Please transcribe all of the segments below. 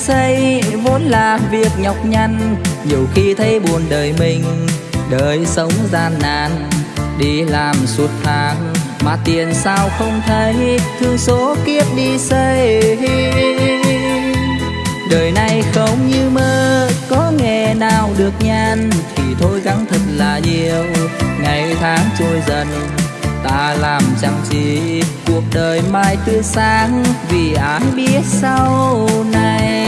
xây vốn là việc nhọc nhằn. Nhiều khi thấy buồn đời mình, đời sống gian nan. Đi làm suốt tháng, mà tiền sao không thấy? Thương số kiếp đi xây. Đời này không như mơ, có nghề nào được nhan thì thôi gắng thật là nhiều, ngày tháng trôi dần. Ta làm chẳng chi cuộc đời mai tươi sáng. Vì ai biết sau này?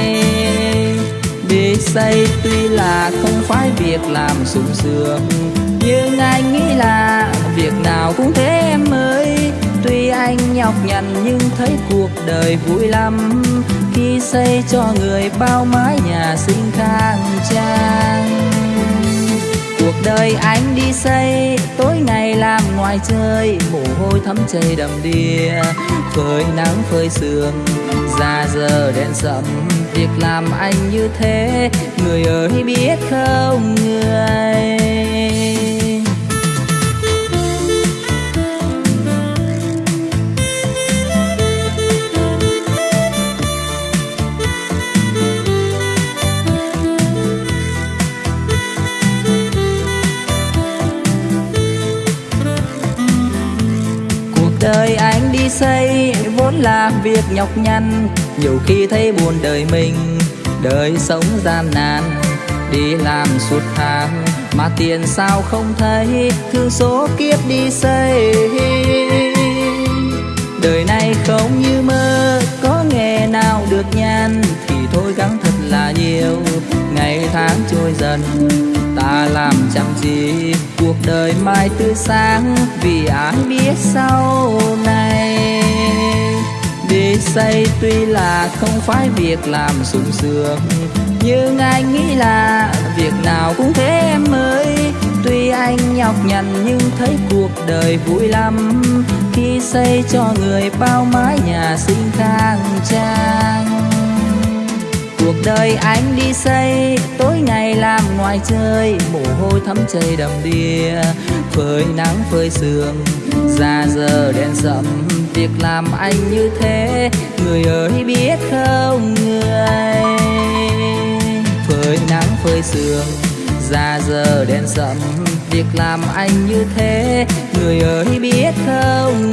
Xây tuy là không phải việc làm sung sướng, nhưng anh nghĩ là việc nào cũng thế em ơi. Tuy anh nhọc nhằn nhưng thấy cuộc đời vui lắm, khi xây cho người bao mái nhà xinh khang trang đời anh đi xây. Tối ngày làm ngoài chơi mồ hôi thấm chảy đầm đìa. Phơi nắng, phơi sương, ra giờ đèn sậm việc làm anh như thế, người ơi biết không? Xây vốn là việc nhọc nhằn. Nhiều khi thấy buồn đời mình, đời sống gian nan. Đi làm suốt tháng, mà tiền sao không thấy? Thương số kiếp đi xây. Đời này không như mơ, có nghề nào được nhan thì thôi gắng thật là nhiều, ngày tháng trôi dần. Ta làm chẳng gì cuộc đời mai tươi sáng. Vì ai biết sau này? Xây tuy là không phải việc làm sung sướng, nhưng anh nghĩ là việc nào cũng thế em ơi. Tuy anh nhọc nhằn nhưng thấy cuộc đời vui lắm, khi xây cho người bao mái nhà xinh khang trang cuộc đời anh đi xây, tối ngày làm ngoài chơi mồ hôi thấm chảy đầm đìa. Phơi nắng, phơi sương, ra giờ đèn rậm việc làm anh như thế, người ơi biết không, người? Phơi nắng, phơi sương, ra giờ đèn rậm việc làm anh như thế, người ơi biết không